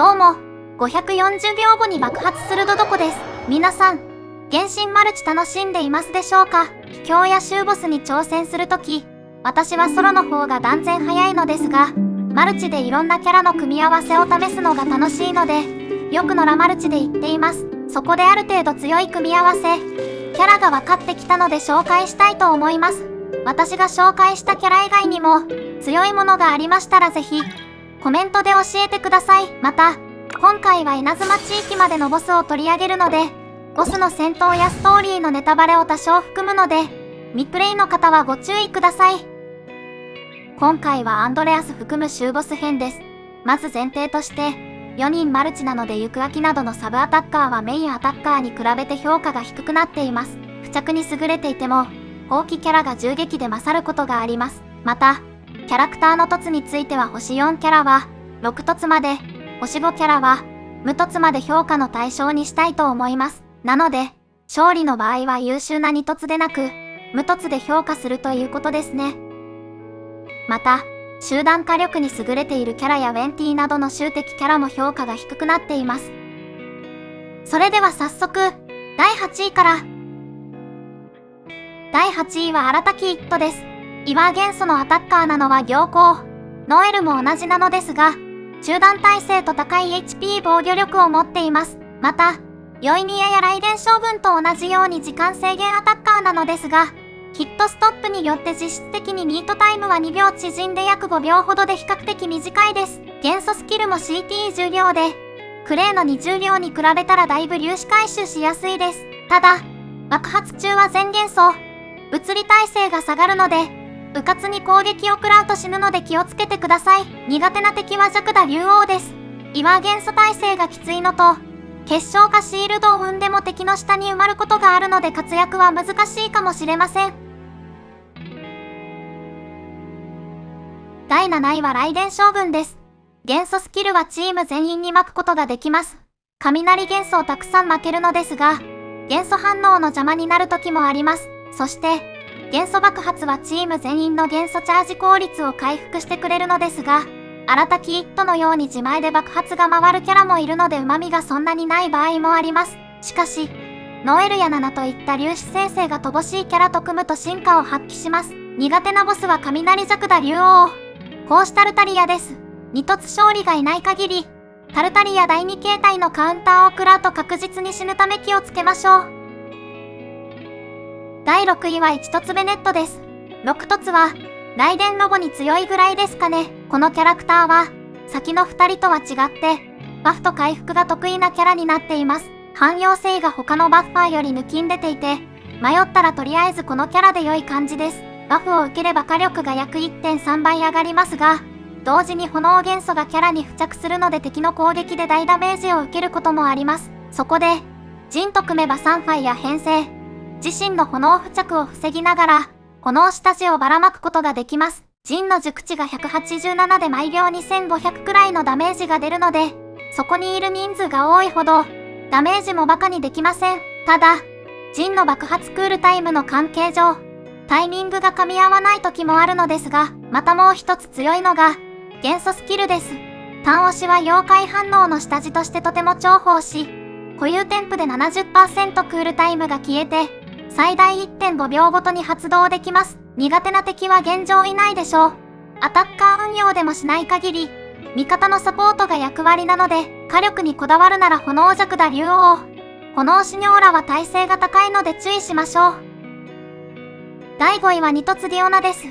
どうも、540秒後に爆発するドドコです。皆さん、原神マルチ楽しんでいますでしょうか？秘境や終ボスに挑戦するとき、私はソロの方が断然早いのですが、マルチでいろんなキャラの組み合わせを試すのが楽しいので、よくのラマルチで言っています。そこである程度強い組み合わせ、キャラが分かってきたので紹介したいと思います。私が紹介したキャラ以外にも、強いものがありましたらぜひ、コメントで教えてください。また、今回は稲妻地域までのボスを取り上げるので、ボスの戦闘やストーリーのネタバレを多少含むので、ミプレイの方はご注意ください。今回はアンドレアス含む終ボス編です。まず前提として、4人マルチなので行く秋などのサブアタッカーはメインアタッカーに比べて評価が低くなっています。付着に優れていても、後期キャラが銃撃で勝ることがあります。また、キャラクターの凸については星4キャラは、6凸まで、星5キャラは、無凸まで評価の対象にしたいと思います。なので、勝利の場合は優秀な2凸でなく、無凸で評価するということですね。また、集団火力に優れているキャラやウェンティなどの集的キャラも評価が低くなっています。それでは早速、第8位から。第8位は新滝一斗です。岩元素のアタッカーなのは行幸。ノエルも同じなのですが、中断耐性と高い HP 防御力を持っています。また、ヨイニアや雷電将軍と同じように時間制限アタッカーなのですが、ヒットストップによって実質的にミートタイムは2秒縮んで約5秒ほどで比較的短いです。元素スキルも CT10 秒で、クレーの20秒に比べたらだいぶ粒子回収しやすいです。ただ、爆発中は全元素、物理耐性が下がるので、うかつに攻撃を食らうと死ぬので気をつけてください。苦手な敵は弱打竜王です。岩元素耐性がきついのと、結晶かシールドを踏んでも敵の下に埋まることがあるので活躍は難しいかもしれません。第7位は雷電将軍です。元素スキルはチーム全員に巻くことができます。雷元素をたくさん負けるのですが、元素反応の邪魔になる時もあります。そして、元素爆発はチーム全員の元素チャージ効率を回復してくれるのですが、新たきイットのように自前で爆発が回るキャラもいるので旨味がそんなにない場合もあります。しかし、ノエルやナナといった粒子生成が乏しいキャラと組むと進化を発揮します。苦手なボスは雷弱打竜王。こうしたルタリアです。二突勝利がいない限り、タルタリア第2形態のカウンターを食らうと確実に死ぬため気をつけましょう。第6位は1凸ベネットです。6凸は、雷電ロボに強いぐらいですかね。このキャラクターは、先の2人とは違って、バフと回復が得意なキャラになっています。汎用性が他のバッファーより抜きん出ていて、迷ったらとりあえずこのキャラで良い感じです。バフを受ければ火力が約1.3倍上がりますが、同時に炎元素がキャラに付着するので敵の攻撃で大ダメージを受けることもあります。そこで、ジンと組めばサンファイヤ編成、自身の炎付着を防ぎながら、炎下地をばらまくことができます。ジンの熟知が187で毎秒2500くらいのダメージが出るので、そこにいる人数が多いほど、ダメージもバカにできません。ただ、陣の爆発クールタイムの関係上、タイミングが噛み合わない時もあるのですが、またもう一つ強いのが、元素スキルです。単押しは妖怪反応の下地としてとても重宝し、固有添付で70%クールタイムが消えて、最大1.5秒ごとに発動できます。苦手な敵は現状いないでしょう。アタッカー運用でもしない限り、味方のサポートが役割なので、火力にこだわるなら炎弱打竜王。炎シニョーラは耐性が高いので注意しましょう。第5位はニトツディオナです。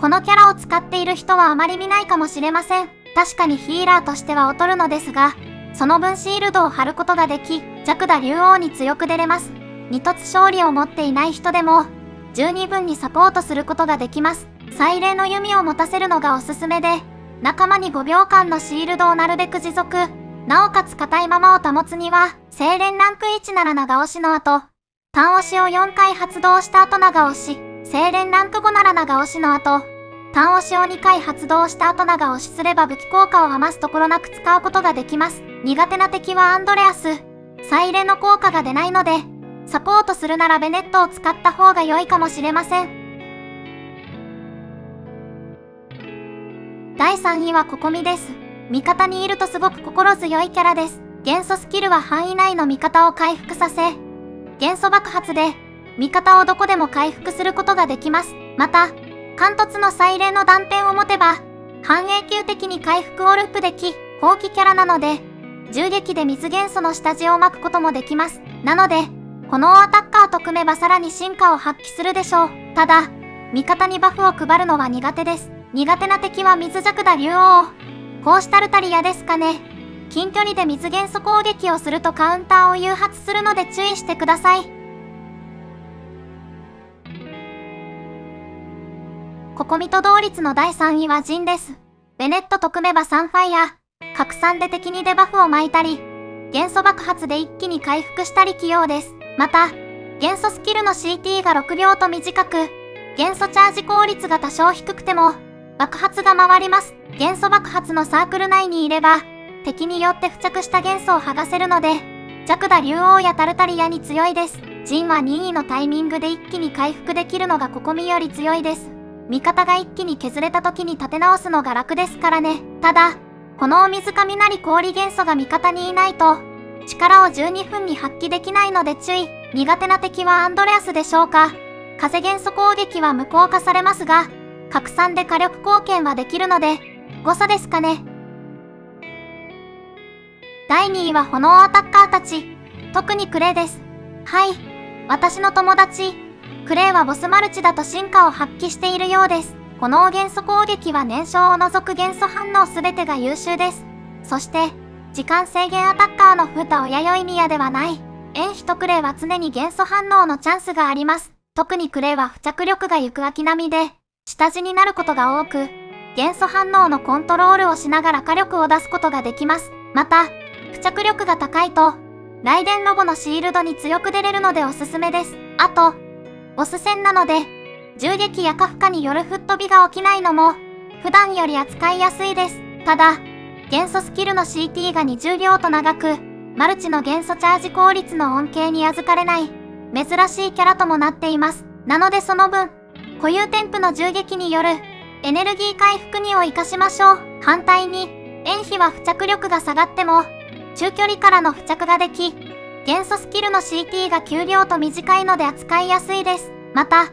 このキャラを使っている人はあまり見ないかもしれません。確かにヒーラーとしては劣るのですが、その分シールドを貼ることができ、弱打竜王に強く出れます。二突勝利を持っていない人でも、十二分にサポートすることができます。祭礼の弓を持たせるのがおすすめで、仲間に5秒間のシールドをなるべく持続、なおかつ硬いままを保つには、精錬ランク1なら長押しの後、単押しを4回発動した後長押し、精錬ランク5なら長押しの後、単押しを2回発動した後長押しすれば武器効果を余すところなく使うことができます。苦手な敵はアンドレアス。祭礼の効果が出ないので、サポートするならベネットを使った方が良いかもしれません。第3位はココミです。味方にいるとすごく心強いキャラです。元素スキルは範囲内の味方を回復させ、元素爆発で味方をどこでも回復することができます。また、貫突の祭礼の断片を持てば、半永久的に回復をループでき、放棄キャラなので、銃撃で水元素の下地を巻くこともできます。なので、このアタッカーと組めばさらに進化を発揮するでしょう。ただ、味方にバフを配るのは苦手です。苦手な敵は水弱打竜王。こうしたルタリアですかね。近距離で水元素攻撃をするとカウンターを誘発するので注意してください。ココミト同率の第3位はジンです。ベネットと組めばサンファイア。拡散で敵にデバフを巻いたり、元素爆発で一気に回復したり器用です。また、元素スキルの CT が6秒と短く、元素チャージ効率が多少低くても、爆発が回ります。元素爆発のサークル内にいれば、敵によって付着した元素を剥がせるので、弱打竜王やタルタリアに強いです。ジンは任意のタイミングで一気に回復できるのがココミより強いです。味方が一気に削れた時に立て直すのが楽ですからね。ただ、このお水雷氷元素が味方にいないと、力を12分に発揮できないので注意。苦手な敵はアンドレアスでしょうか。風元素攻撃は無効化されますが、拡散で火力貢献はできるので、誤差ですかね。第2位は炎アタッカーたち。特にクレイです。はい。私の友達、クレイはボスマルチだと進化を発揮しているようです。この元素攻撃は燃焼を除く元素反応すべてが優秀です。そして、時間制限アタッカーのフータ親よい宮ではない。円比とクレイは常に元素反応のチャンスがあります。特にクレイは付着力が行く秋並みで、下地になることが多く、元素反応のコントロールをしながら火力を出すことができます。また、付着力が高いと、雷電ロボのシールドに強く出れるのでおすすめです。あと、ボス戦なので、銃撃や過負荷による吹っ飛びが起きないのも、普段より扱いやすいです。ただ、元素スキルの CT が20秒と長く、マルチの元素チャージ効率の恩恵に預かれない、珍しいキャラともなっています。なのでその分、固有添付の銃撃による、エネルギー回復にを活かしましょう。反対に、塩比は付着力が下がっても、中距離からの付着ができ、元素スキルの CT が9秒と短いので扱いやすいです。また、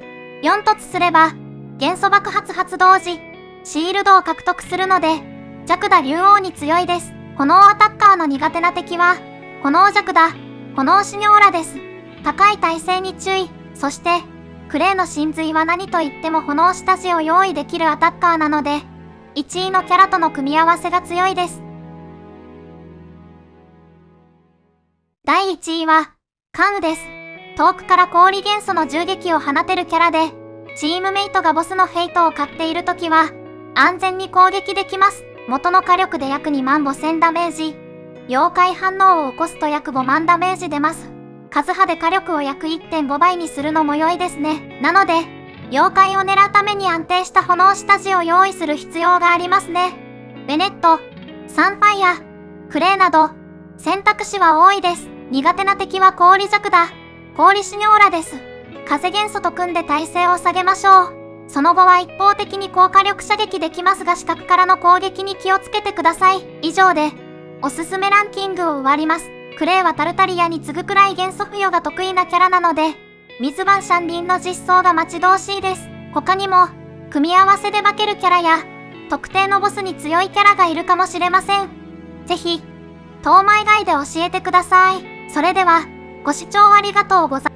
4突すれば、元素爆発発動時、シールドを獲得するので、弱打竜王に強いです。炎アタッカーの苦手な敵は、炎弱打、炎シニョーラです。高い耐性に注意。そして、クレイの真髄は何と言っても炎下地を用意できるアタッカーなので、1位のキャラとの組み合わせが強いです。第1位は、カンウです。遠くから氷元素の銃撃を放てるキャラで、チームメイトがボスのフェイトを買っているときは、安全に攻撃できます。元の火力で約2万5000ダメージ。妖怪反応を起こすと約5万ダメージ出ます。数波で火力を約1.5倍にするのも良いですね。なので、妖怪を狙うために安定した炎下地を用意する必要がありますね。ベネット、サンファイア、クレイなど、選択肢は多いです。苦手な敵は氷弱だ。氷シニョーラです。風元素と組んで耐性を下げましょう。その後は一方的に高火力射撃できますが視覚からの攻撃に気をつけてください。以上で、おすすめランキングを終わります。クレイはタルタリアに次ぐくらい元素付与が得意なキャラなので、水番シャンリンの実装が待ち遠しいです。他にも、組み合わせで化けるキャラや、特定のボスに強いキャラがいるかもしれません。ぜひ、当マ以外で教えてください。それでは、ご視聴ありがとうございます。